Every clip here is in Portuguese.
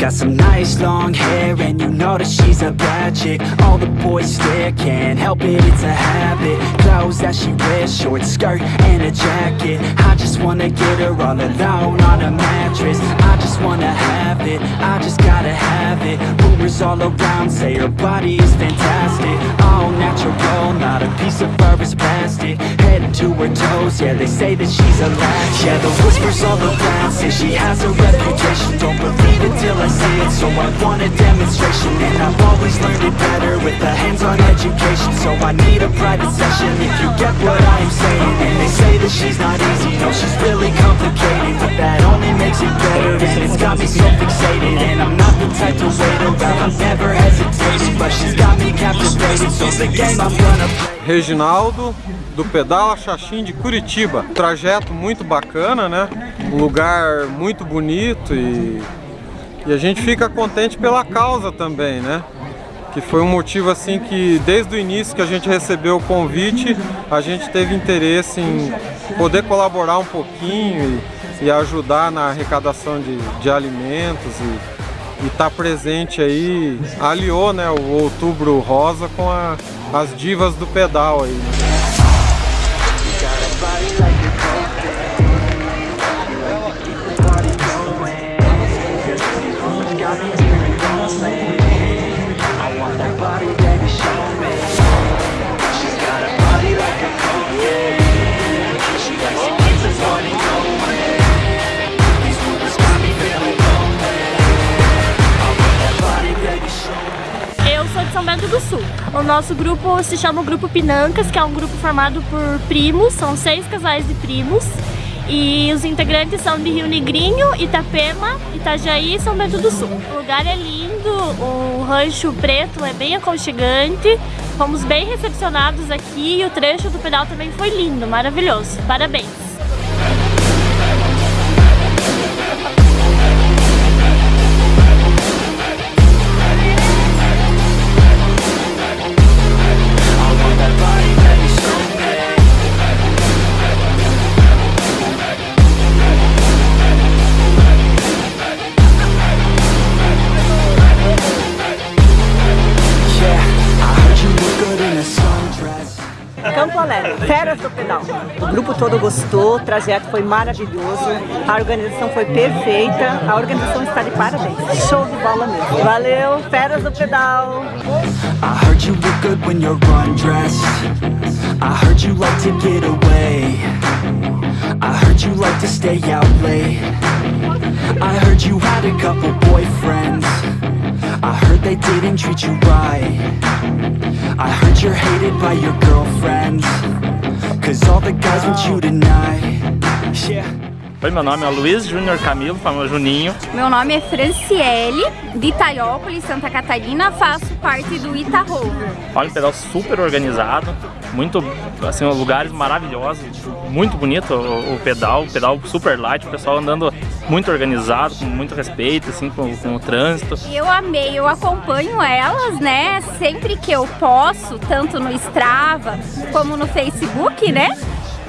got some nice long hair and you know that she's a bad chick. All the boys stare, can't help it, it's a habit. Clothes that she wears, short skirt and a jacket. I just wanna get her all alone on a mattress. I wanna have it, I just gotta have it. Rumors all around say her body is fantastic. All natural, not a piece of fur is plastic. Head to her toes, yeah they say that she's a latch Yeah the whispers all around say she has a reputation. Don't believe it till I see it, so I want a demonstration. And I've always learned it better with a hands-on education. So I need a private session if you get what I am saying. And they say that she's not easy, no she's really complicated. But that only makes it better it's got me so fixated And I'm not the type to wait around, never But she's got me captivated, so the game I'm gonna play Reginaldo, do Pedala Xaxim de Curitiba. Trajeto muito bacana, né? Um lugar muito bonito e, e a gente fica contente pela causa também, né? Que foi um motivo assim que desde o início que a gente recebeu o convite, a gente teve interesse em poder colaborar um pouquinho e, e ajudar na arrecadação de, de alimentos e e tá presente aí, aliou né, o Outubro Rosa com a, as divas do pedal aí. Do Sul. O nosso grupo se chama o Grupo Pinancas, que é um grupo formado por primos, são seis casais de primos. E os integrantes são de Rio Negrinho, Itapema, Itajaí e São Bento do Sul. O lugar é lindo, o rancho preto é bem aconchegante, fomos bem recepcionados aqui e o trecho do pedal também foi lindo, maravilhoso. Parabéns! Feras do Pedal. O grupo todo gostou, o trajeto foi maravilhoso, a organização foi perfeita, a organização está de parabéns. Show de bola mesmo. Valeu, Feras do Pedal. I heard you look good when you're undressed. I heard you like to get away. I heard you like to stay out late. I heard you had a couple boyfriends. I heard they didn't treat you right. I heard you're hated by your girlfriends Cause all the guys want you tonight. Yeah Oi, meu nome é Luiz Júnior Camilo, famoso Juninho. Meu nome é Franciele, de Itaiópolis, Santa Catarina, faço parte do Ita Rover. Olha, um pedal super organizado, muito, assim, lugares maravilhosos, muito bonito o, o pedal, o pedal super light, o pessoal andando muito organizado, com muito respeito, assim, com, com, o trânsito. Eu amei, eu acompanho elas, né, sempre que eu posso, tanto no Strava como no Facebook, né,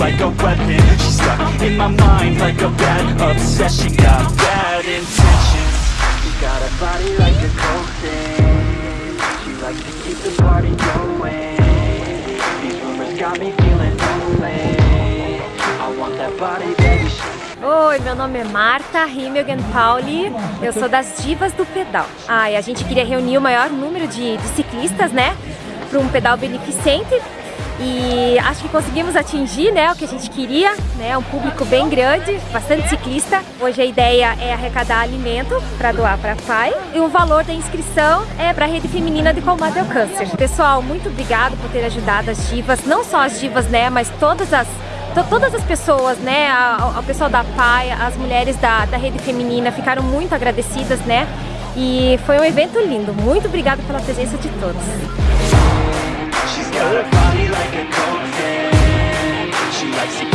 like a weapon. She's stuck in my mind like a bad obsession. Got bad intentions. Got a body like a cold She likes to keep the party going These rumors got me feeling lonely I want that body, baby Oi, meu nome é Marta Himmelgen Pauli, eu sou das Divas do Pedal. Ah, e a gente queria reunir o maior número de, de ciclistas, né, para um pedal beneficente e acho que conseguimos atingir né, o que a gente queria, né, um público bem grande, bastante ciclista. Hoje a ideia é arrecadar alimento para doar para a PAI e o valor da inscrição é para a Rede Feminina de Combate ao Câncer. Pessoal, muito obrigado por ter ajudado as divas, não só as divas, né, mas todas as todas as pessoas, né, o pessoal da PAI, as mulheres da, da Rede Feminina ficaram muito agradecidas, né, e foi um evento lindo. Muito obrigada pela presença de todos. She got a body like a coke fan She likes to